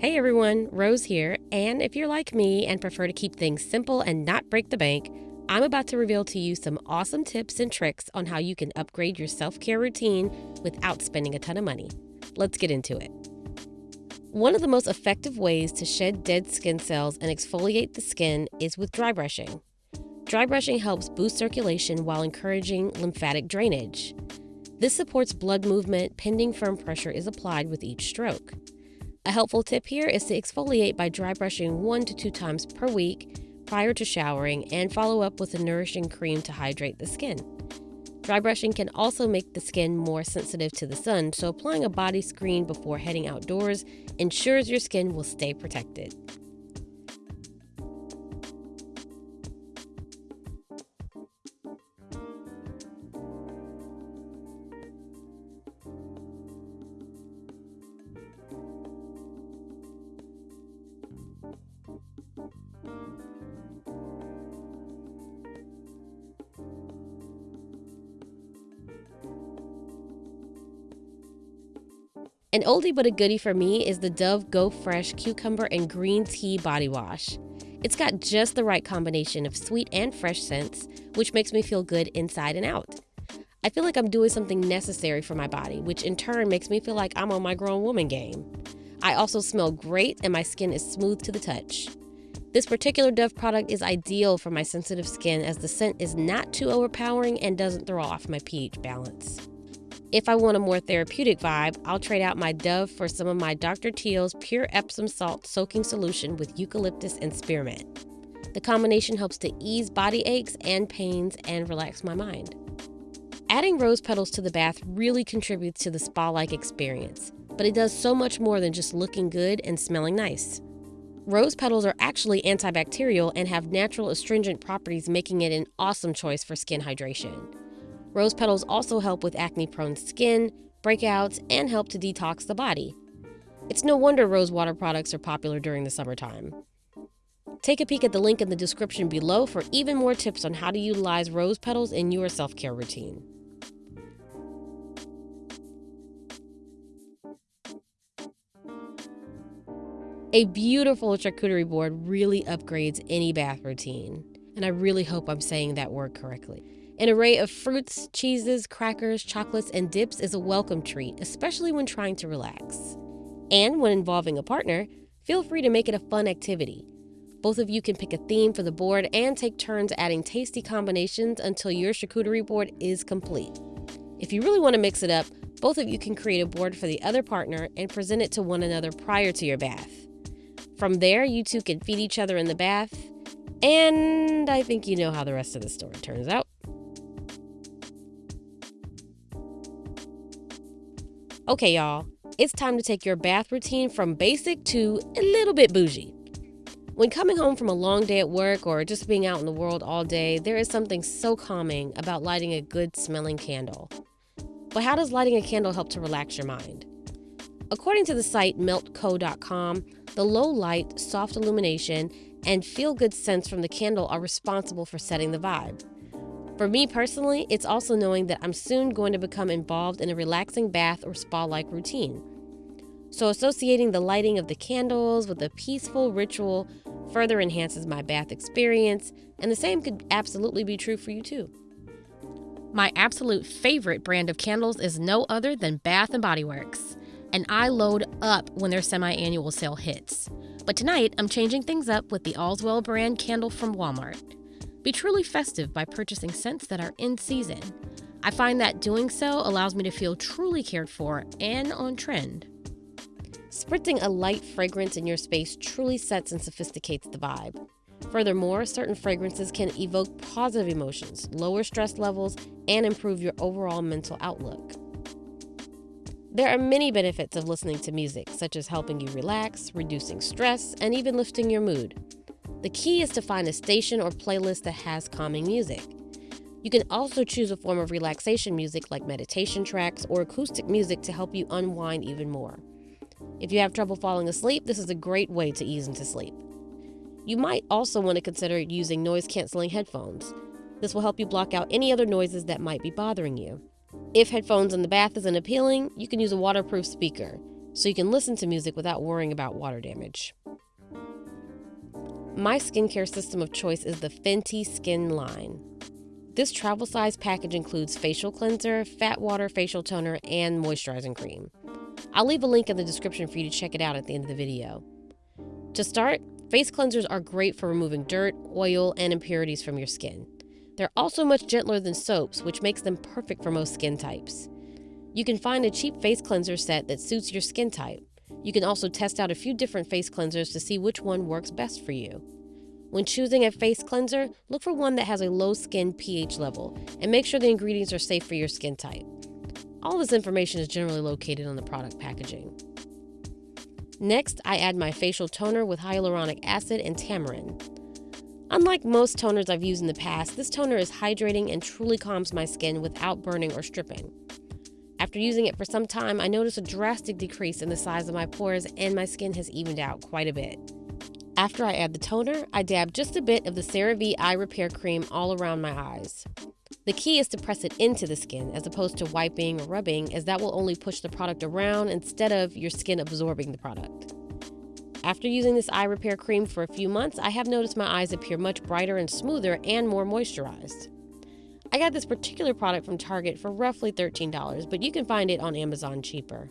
Hey everyone, Rose here, and if you're like me and prefer to keep things simple and not break the bank, I'm about to reveal to you some awesome tips and tricks on how you can upgrade your self care routine without spending a ton of money. Let's get into it. One of the most effective ways to shed dead skin cells and exfoliate the skin is with dry brushing. Dry brushing helps boost circulation while encouraging lymphatic drainage. This supports blood movement pending firm pressure is applied with each stroke. A helpful tip here is to exfoliate by dry brushing one to two times per week prior to showering and follow up with a nourishing cream to hydrate the skin. Dry brushing can also make the skin more sensitive to the sun, so applying a body screen before heading outdoors ensures your skin will stay protected. An oldie but a goodie for me is the Dove Go Fresh Cucumber and Green Tea Body Wash. It's got just the right combination of sweet and fresh scents, which makes me feel good inside and out. I feel like I'm doing something necessary for my body, which in turn makes me feel like I'm on my grown woman game. I also smell great and my skin is smooth to the touch. This particular Dove product is ideal for my sensitive skin as the scent is not too overpowering and doesn't throw off my pH balance. If I want a more therapeutic vibe, I'll trade out my Dove for some of my Dr. Teal's Pure Epsom Salt Soaking Solution with eucalyptus and spearmint. The combination helps to ease body aches and pains and relax my mind. Adding rose petals to the bath really contributes to the spa like experience, but it does so much more than just looking good and smelling nice. Rose petals are actually antibacterial and have natural astringent properties, making it an awesome choice for skin hydration. Rose petals also help with acne prone skin, breakouts, and help to detox the body. It's no wonder rose water products are popular during the summertime. Take a peek at the link in the description below for even more tips on how to utilize rose petals in your self care routine. A beautiful charcuterie board really upgrades any bath routine, and I really hope I'm saying that word correctly. An array of fruits, cheeses, crackers, chocolates, and dips is a welcome treat, especially when trying to relax. And when involving a partner, feel free to make it a fun activity. Both of you can pick a theme for the board and take turns adding tasty combinations until your charcuterie board is complete. If you really want to mix it up, both of you can create a board for the other partner and present it to one another prior to your bath. From there, you two can feed each other in the bath, and I think you know how the rest of the story turns out. Okay, y'all, it's time to take your bath routine from basic to a little bit bougie. When coming home from a long day at work or just being out in the world all day, there is something so calming about lighting a good smelling candle. But how does lighting a candle help to relax your mind? According to the site meltco.com, the low light, soft illumination, and feel good scents from the candle are responsible for setting the vibe. For me personally, it's also knowing that I'm soon going to become involved in a relaxing bath or spa like routine. So, associating the lighting of the candles with a peaceful ritual further enhances my bath experience, and the same could absolutely be true for you too. My absolute favorite brand of candles is no other than Bath and Body Works, and I load up when their semi-annual sale hits. But tonight, I'm changing things up with the Allswell brand candle from Walmart. Be truly festive by purchasing scents that are in season. I find that doing so allows me to feel truly cared for and on trend. Spritzing a light fragrance in your space truly sets and sophisticates the vibe. Furthermore, certain fragrances can evoke positive emotions, lower stress levels, and improve your overall mental outlook. There are many benefits of listening to music, such as helping you relax, reducing stress, and even lifting your mood. The key is to find a station or playlist that has calming music. You can also choose a form of relaxation music like meditation tracks or acoustic music to help you unwind even more. If you have trouble falling asleep, this is a great way to ease into sleep. You might also want to consider using noise canceling headphones. This will help you block out any other noises that might be bothering you. If headphones in the bath isn't appealing, you can use a waterproof speaker. so you can listen to music without worrying about water damage. My skincare system of choice is the Fenty Skin line. This travel size package includes facial cleanser, fat water facial toner, and moisturizing cream. I'll leave a link in the description for you to check it out at the end of the video. To start, face cleansers are great for removing dirt, oil, and impurities from your skin. They're also much gentler than soaps, which makes them perfect for most skin types. You can find a cheap face cleanser set that suits your skin type. You can also test out a few different face cleansers to see which one works best for you. When choosing a face cleanser, look for one that has a low skin pH level and make sure the ingredients are safe for your skin type. All this information is generally located on the product packaging. Next, I add my facial toner with hyaluronic acid and tamarind. Unlike most toners I've used in the past, this toner is hydrating and truly calms my skin without burning or stripping. After using it for some time, I notice a drastic decrease in the size of my pores and my skin has evened out quite a bit. After I add the toner, I dab just a bit of the CeraVe Eye Repair Cream all around my eyes. The key is to press it into the skin as opposed to wiping or rubbing, as that will only push the product around instead of your skin absorbing the product. After using this eye repair cream for a few months, I have noticed my eyes appear much brighter and smoother and more moisturized. I got this particular product from Target for roughly $13, but you can find it on Amazon cheaper.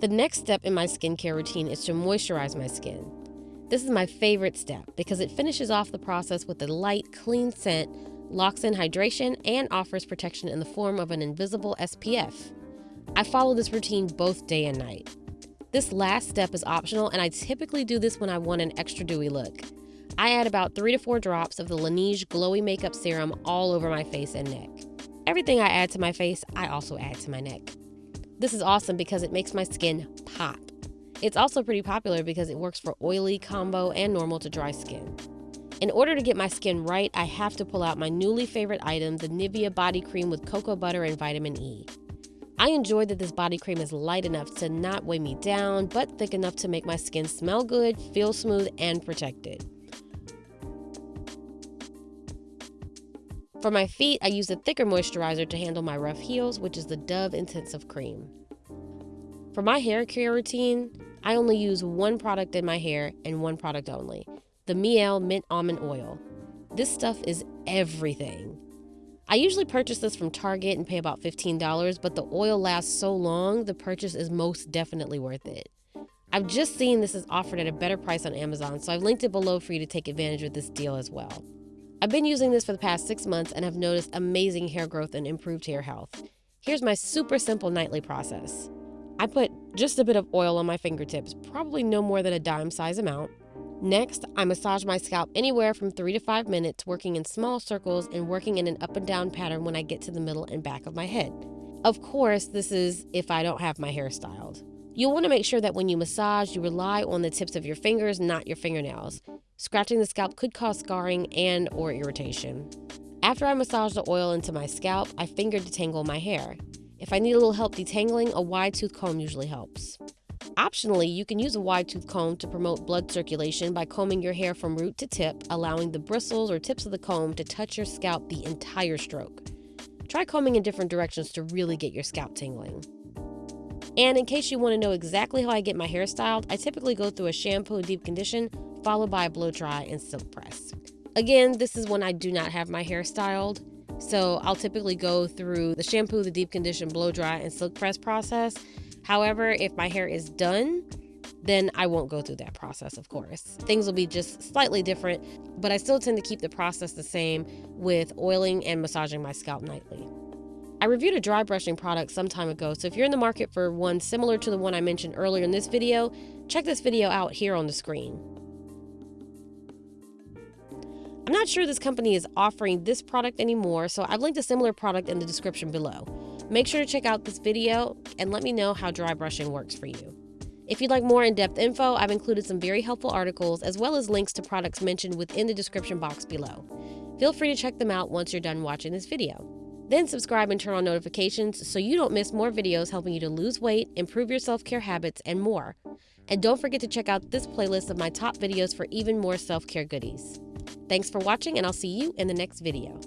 The next step in my skincare routine is to moisturize my skin. This is my favorite step because it finishes off the process with a light, clean scent, locks in hydration, and offers protection in the form of an invisible SPF. I follow this routine both day and night. This last step is optional, and I typically do this when I want an extra dewy look. I add about 3 to 4 drops of the Laneige Glowy Makeup Serum all over my face and neck. Everything I add to my face, I also add to my neck. This is awesome because it makes my skin pop. It's also pretty popular because it works for oily, combo, and normal to dry skin. In order to get my skin right, I have to pull out my newly favorite item, the Nivea Body Cream with cocoa butter and vitamin E. I enjoy that this body cream is light enough to not weigh me down, but thick enough to make my skin smell good, feel smooth, and protected. For my feet, I use a thicker moisturizer to handle my rough heels, which is the Dove Intensive Cream. For my hair care routine, I only use one product in my hair and one product only the Mielle Mint Almond Oil. This stuff is everything. I usually purchase this from Target and pay about $15, but the oil lasts so long, the purchase is most definitely worth it. I've just seen this is offered at a better price on Amazon, so I've linked it below for you to take advantage of this deal as well. I've been using this for the past six months and have noticed amazing hair growth and improved hair health. Here's my super simple nightly process. I put just a bit of oil on my fingertips, probably no more than a dime size amount. Next, I massage my scalp anywhere from 3 to 5 minutes, working in small circles and working in an up and down pattern when I get to the middle and back of my head. Of course, this is if I don't have my hair styled. You'll want to make sure that when you massage, you rely on the tips of your fingers, not your fingernails. Scratching the scalp could cause scarring and or irritation. After I massage the oil into my scalp, I finger detangle my hair. If I need a little help detangling, a wide tooth comb usually helps. Optionally, you can use a wide tooth comb to promote blood circulation by combing your hair from root to tip, allowing the bristles or tips of the comb to touch your scalp the entire stroke. Try combing in different directions to really get your scalp tingling. And in case you want to know exactly how I get my hair styled, I typically go through a shampoo and deep condition, followed by a blow dry and silk press. Again, this is when I do not have my hair styled. So I'll typically go through the shampoo, the deep condition, blow dry, and silk press process. However, if my hair is done, then I won't go through that process, of course. Things will be just slightly different, but I still tend to keep the process the same with oiling and massaging my scalp nightly. I reviewed a dry brushing product some time ago, so if you're in the market for one similar to the one I mentioned earlier in this video, check this video out here on the screen. I'm not sure this company is offering this product anymore, so I've linked a similar product in the description below. Make sure to check out this video and let me know how dry brushing works for you. If you'd like more in-depth info, I've included some very helpful articles as well as links to products mentioned within the description box below. Feel free to check them out once you're done watching this video. Then subscribe and turn on notifications so you don't miss more videos helping you to lose weight, improve your self-care habits, and more. And don't forget to check out this playlist of my top videos for even more self-care goodies. Thanks for watching, and I'll see you in the next video.